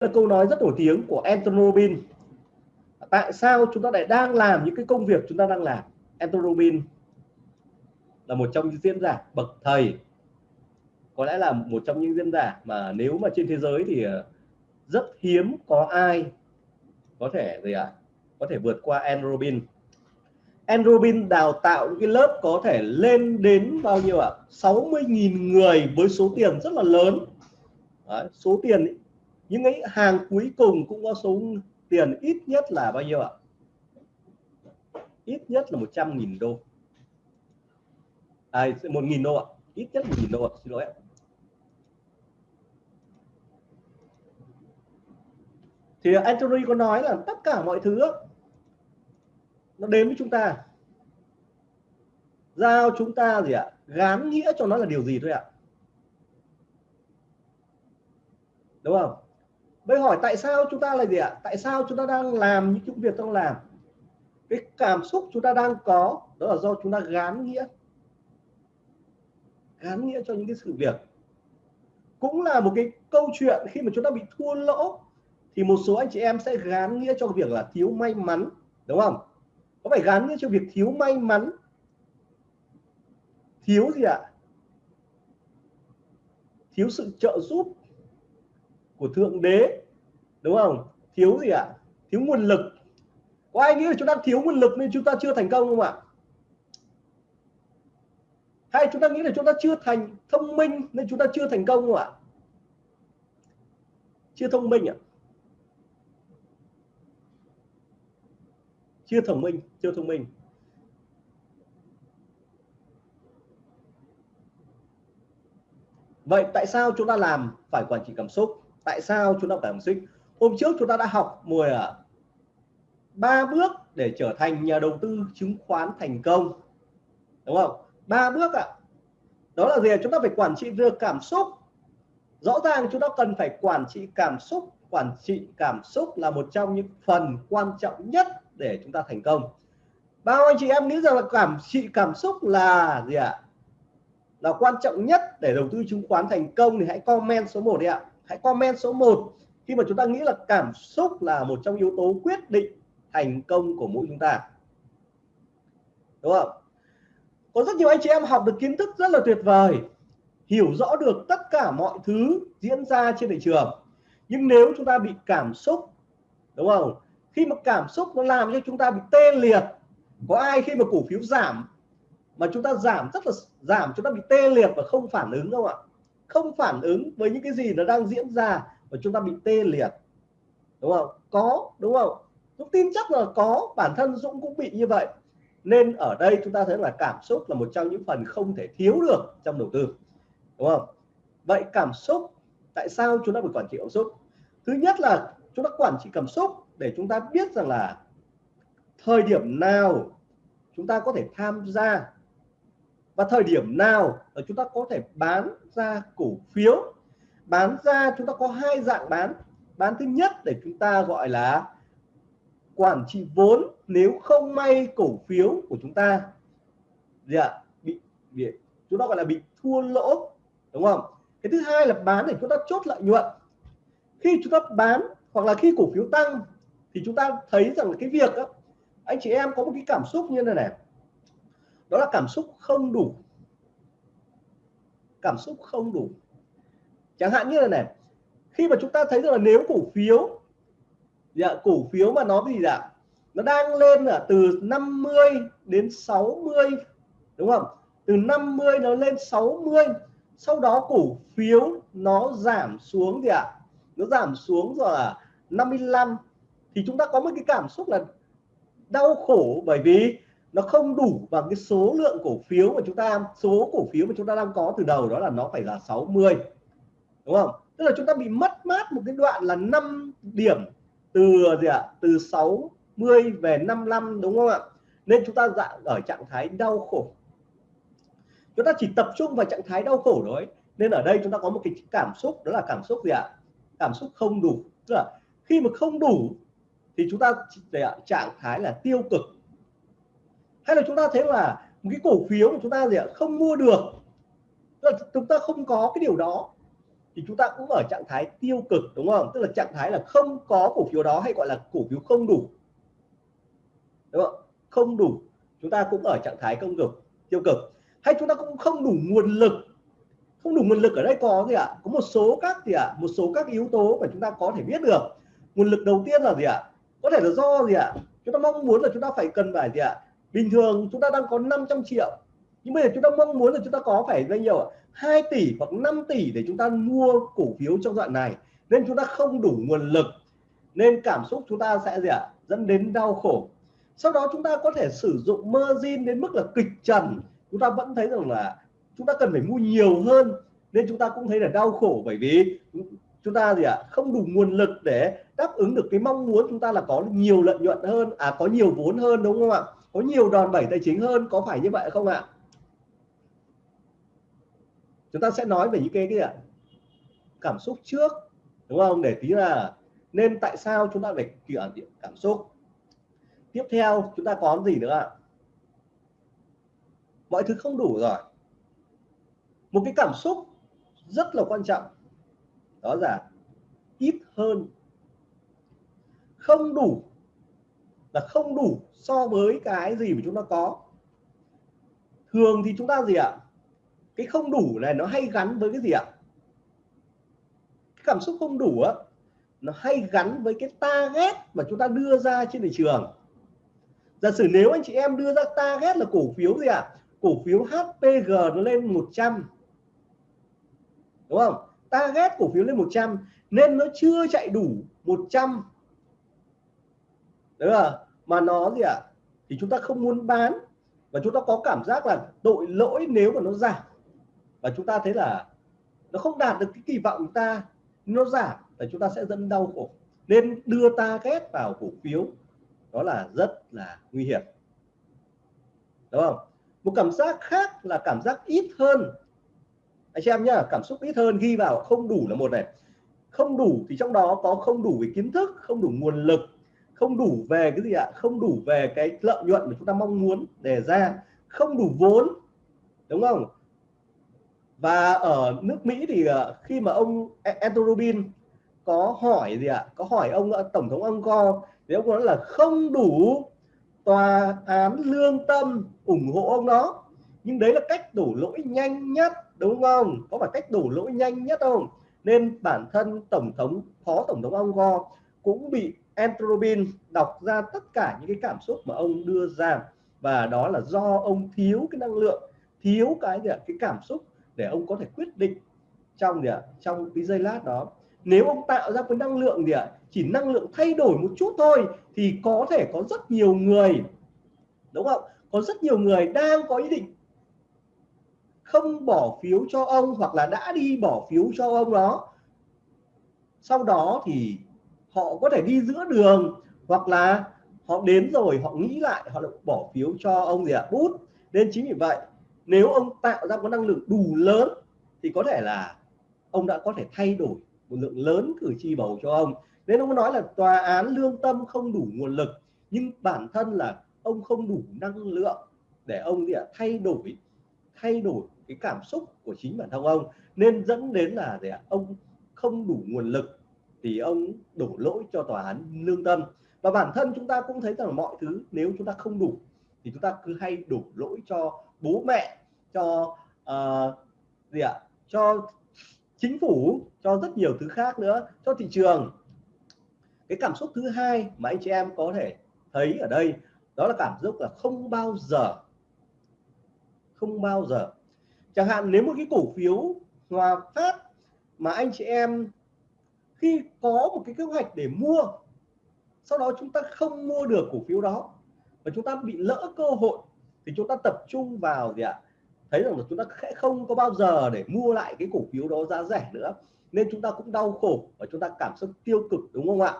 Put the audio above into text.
là câu nói rất nổi tiếng của Anthony Robbins tại sao chúng ta lại đang làm những cái công việc chúng ta đang làm Anthony Robbins là một trong những diễn giả bậc thầy có lẽ là một trong những diễn giả mà nếu mà trên thế giới thì ờ, rất hiếm có ai có thể gì ạ à, có thể vượt qua Anthony Robbins Enrobin đào tạo những cái lớp có thể lên đến bao nhiêu ạ? À? 60.000 người với số tiền rất là lớn. Đấy, số tiền ấy, những cái hàng cuối cùng cũng có số tiền ít nhất là bao nhiêu ạ? Ít nhất là 100.000 đô. À, 1.000 đô ạ. Ít nhất 1.000 đô ạ. Xin lỗi ạ. Thì Anthony có nói là tất cả mọi thứ nó đến với chúng ta giao chúng ta gì ạ gán nghĩa cho nó là điều gì thôi ạ đúng không bây hỏi tại sao chúng ta là gì ạ? Tại sao chúng ta đang làm những công việc đang làm cái cảm xúc chúng ta đang có, đó là do chúng ta gán nghĩa. Gán nghĩa cho những cái sự việc. Cũng là một cái câu chuyện khi mà chúng ta bị thua lỗ, thì một số anh chị em sẽ gán nghĩa cho việc là thiếu may mắn, đúng không? Có phải gắn cho việc thiếu may mắn? Thiếu gì ạ? Thiếu sự trợ giúp của thượng đế, đúng không? Thiếu gì ạ? Thiếu nguồn lực. Có ai nghĩ là chúng ta thiếu nguồn lực nên chúng ta chưa thành công không ạ? Hay chúng ta nghĩ là chúng ta chưa thành thông minh nên chúng ta chưa thành công không ạ? Chưa thông minh ạ. Chưa thông minh, chưa thông minh. Vậy tại sao chúng ta làm phải quản trị cảm xúc? Tại sao chúng ta phải học xúc hôm trước chúng ta đã học mùa à, ba bước để trở thành nhà đầu tư chứng khoán thành công. Đúng không? Ba bước ạ à. đó là gì chúng ta phải quản trị được cảm xúc. Rõ ràng chúng ta cần phải quản trị cảm xúc. Quản trị cảm xúc là một trong những phần quan trọng nhất để chúng ta thành công. Bao anh chị em nghĩ rằng là cảm trị cảm xúc là gì ạ? Là quan trọng nhất để đầu tư chứng khoán thành công thì hãy comment số 1 đi ạ hãy comment số 1 khi mà chúng ta nghĩ là cảm xúc là một trong yếu tố quyết định thành công của mỗi chúng ta. Đúng không? Có rất nhiều anh chị em học được kiến thức rất là tuyệt vời, hiểu rõ được tất cả mọi thứ diễn ra trên thị trường. Nhưng nếu chúng ta bị cảm xúc, đúng không? Khi mà cảm xúc nó làm cho chúng ta bị tê liệt, có ai khi mà cổ phiếu giảm mà chúng ta giảm rất là giảm, chúng ta bị tê liệt và không phản ứng không ạ? Không phản ứng với những cái gì nó đang diễn ra và chúng ta bị tê liệt. Đúng không? Có, đúng không? Dũng tin chắc là có, bản thân Dũng cũng bị như vậy. Nên ở đây chúng ta thấy là cảm xúc là một trong những phần không thể thiếu được trong đầu tư. Đúng không? Vậy cảm xúc, tại sao chúng ta phải quản trị cảm xúc? Thứ nhất là chúng ta quản trị cảm xúc để chúng ta biết rằng là thời điểm nào chúng ta có thể tham gia và thời điểm nào ờ, chúng ta có thể bán ra cổ phiếu? Bán ra chúng ta có hai dạng bán. Bán thứ nhất để chúng ta gọi là quản trị vốn nếu không may cổ phiếu của chúng ta gì ạ? Bị, bị chúng ta gọi là bị thua lỗ đúng không? Cái thứ hai là bán để chúng ta chốt lợi nhuận. Khi chúng ta bán hoặc là khi cổ phiếu tăng thì chúng ta thấy rằng cái việc đó, anh chị em có một cái cảm xúc như thế này đó là cảm xúc không đủ. Cảm xúc không đủ. Chẳng hạn như là này khi mà chúng ta thấy rằng là nếu cổ phiếu dạ, cổ phiếu mà nó gì dạ nó đang lên là từ 50 đến 60 đúng không? Từ 50 nó lên 60 sau đó cổ phiếu nó giảm xuống gì ạ? À? nó giảm xuống rồi là 55 thì chúng ta có một cái cảm xúc là đau khổ bởi vì nó không đủ bằng cái số lượng cổ phiếu mà chúng ta, số cổ phiếu mà chúng ta đang có từ đầu, đó là nó phải là 60 đúng không? Tức là chúng ta bị mất mát một cái đoạn là 5 điểm từ gì ạ? À? từ 60 về 55 đúng không ạ? Nên chúng ta dạng ở trạng thái đau khổ. Chúng ta chỉ tập trung vào trạng thái đau khổ thôi. Nên ở đây chúng ta có một cái cảm xúc, đó là cảm xúc gì ạ? À? cảm xúc không đủ. Tức là khi mà không đủ thì chúng ta trạng thái là tiêu cực hay là chúng ta thấy là một cái cổ phiếu mà chúng ta gì ạ? Không mua được. Tức là chúng ta không có cái điều đó. Thì thì chúng ta cũng ở trạng thái tiêu cực, đúng không? Tức là trạng thái là không có cổ phiếu đó hay gọi là cổ phiếu không đủ. Đúng không? Không đủ. Chúng ta cũng ở trạng thái công cực, tiêu cực. Hay chúng ta cũng không đủ nguồn lực. Không đủ nguồn lực ở đây có gì ạ? Có một số các gì ạ? Một số các yếu tố mà chúng ta có thể biết được. Nguồn lực đầu tiên là gì ạ? Có thể là do gì ạ? Chúng ta mong muốn là chúng ta phải cần phải gì ạ? Bình thường chúng ta đang có 500 triệu nhưng bây giờ chúng ta mong muốn là chúng ta có phải bao nhiêu ạ 2 tỷ hoặc 5 tỷ để chúng ta mua cổ phiếu trong đoạn này nên chúng ta không đủ nguồn lực nên cảm xúc chúng ta sẽ gì ạ dẫn đến đau khổ sau đó chúng ta có thể sử dụng margin đến mức là kịch trần chúng ta vẫn thấy rằng là chúng ta cần phải mua nhiều hơn nên chúng ta cũng thấy là đau khổ bởi vì chúng ta gì ạ không đủ nguồn lực để đáp ứng được cái mong muốn chúng ta là có nhiều lợi nhuận hơn à có nhiều vốn hơn đúng không ạ có nhiều đòn bẩy tài chính hơn, có phải như vậy không ạ? Chúng ta sẽ nói về những cái gì ạ? Cảm xúc trước, đúng không? Để tí là nên tại sao chúng ta phải kiểm cảm xúc? Tiếp theo, chúng ta có gì nữa ạ? Mọi thứ không đủ rồi. Một cái cảm xúc rất là quan trọng. Đó là ít hơn. Không đủ là không đủ so với cái gì mà chúng ta có. Thường thì chúng ta gì ạ? Cái không đủ này nó hay gắn với cái gì ạ? Cái cảm xúc không đủ á, nó hay gắn với cái target mà chúng ta đưa ra trên thị trường. Giả sử nếu anh chị em đưa ra target là cổ phiếu gì ạ? Cổ phiếu HPG nó lên 100 đúng không? Target cổ phiếu lên 100 nên nó chưa chạy đủ 100 đúng không mà nó gì ạ? Thì chúng ta không muốn bán và chúng ta có cảm giác là tội lỗi nếu mà nó giảm. Và chúng ta thấy là nó không đạt được cái kỳ vọng của ta, nó giảm là chúng ta sẽ dẫn đau khổ. Nên đưa ta ghét vào cổ phiếu, đó là rất là nguy hiểm. Đúng không? Một cảm giác khác là cảm giác ít hơn. Anh chị em nhá, cảm xúc ít hơn ghi vào không đủ là một này. Không đủ thì trong đó có không đủ về kiến thức, không đủ nguồn lực không đủ về cái gì ạ? Không đủ về cái lợi nhuận mà chúng ta mong muốn đề ra. Không đủ vốn, đúng không? Và ở nước Mỹ thì ờ, khi mà ông e-, Andrew Rubin có hỏi gì ạ? Có hỏi ông ờ, tổng thống ông co thì ông nói là không đủ tòa án lương tâm ủng hộ ông đó. Nhưng đấy là cách đổ lỗi nhanh nhất, đúng không? Có phải cách đổ lỗi nhanh nhất không? Nên bản thân tổng thống, phó tổng thống ông go cũng bị Andrew đọc ra tất cả những cái cảm xúc mà ông đưa ra. Và đó là do ông thiếu cái năng lượng, thiếu cái gì ạ? Cái cảm xúc để ông có thể quyết định trong gì ạ? Trong cái giây lát đó. Nếu ông tạo ra cái năng lượng gì ạ? Chỉ năng lượng thay đổi một chút thôi thì có thể có rất nhiều người, đúng không? Có rất nhiều người đang có ý định không bỏ phiếu cho ông hoặc là đã đi bỏ phiếu cho ông đó. Sau đó thì họ có thể đi giữa đường, hoặc là họ đến rồi, họ nghĩ lại, họ bỏ phiếu cho ông gì ạ? Bút. Nên chính vì vậy, nếu ông tạo ra có năng lượng đủ lớn, thì có thể là ông đã có thể thay đổi một lượng lớn cử tri bầu cho ông. Nên ông nói là tòa án lương tâm không đủ nguồn lực, nhưng bản thân là ông không đủ năng lượng để ông gì ạ? Thay đổi thay đổi cái cảm xúc của chính bản thân ông. Nên dẫn đến là gì ạ? Ông không đủ nguồn lực thì ông đổ lỗi cho tòa án lương tâm. Và bản thân chúng ta cũng thấy rằng mọi thứ nếu chúng ta không đủ thì chúng ta cứ hay đổ lỗi cho bố mẹ cho uh, gì ạ cho chính phủ cho rất nhiều thứ khác nữa cho thị trường. Cái cảm xúc thứ hai mà anh chị em có thể thấy ở đây đó là cảm xúc là không bao giờ không bao giờ. Chẳng hạn nếu một cái cổ phiếu hòa phát mà anh chị em khi có một cái kế hoạch để mua, sau đó chúng ta không mua được cổ phiếu đó và chúng ta bị lỡ cơ hội thì chúng ta tập trung vào gì ạ? Thấy rằng là chúng ta sẽ không có bao giờ để mua lại cái cổ phiếu đó giá rẻ nữa, nên chúng ta cũng đau khổ và chúng ta cảm xúc tiêu cực, đúng không ạ?